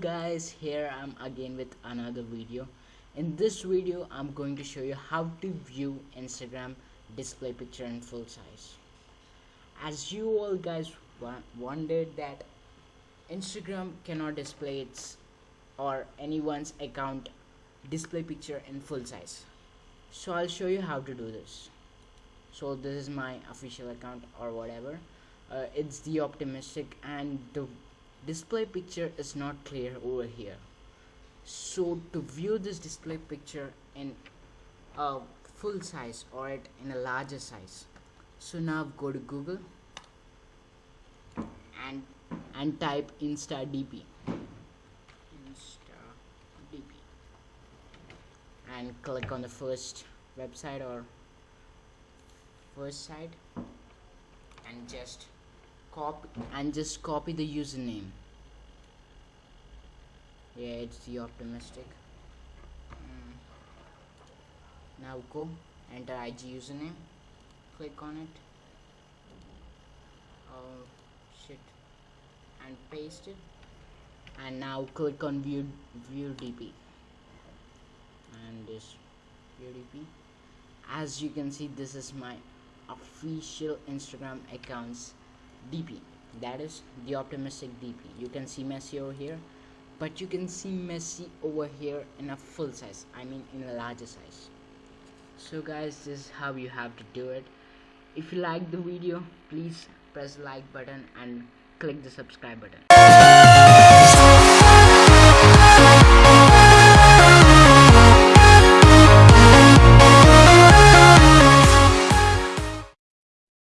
guys here I'm again with another video. In this video I'm going to show you how to view Instagram display picture in full size. As you all guys wondered that Instagram cannot display its or anyone's account display picture in full size. So I'll show you how to do this. So this is my official account or whatever. Uh, it's the optimistic and the display picture is not clear over here. So to view this display picture in a full size or in a larger size. So now go to google and and type instadp instadp and click on the first website or first site and just copy and just copy the username. Yeah it's the optimistic. Mm. now go enter IG username click on it. Oh shit. And paste it. And now click on view view DP and this view DP as you can see this is my official Instagram accounts DP that is the optimistic DP you can see Messi over here but you can see Messi over here in a full size I mean in a larger size. So guys this is how you have to do it. If you like the video please press the like button and click the subscribe button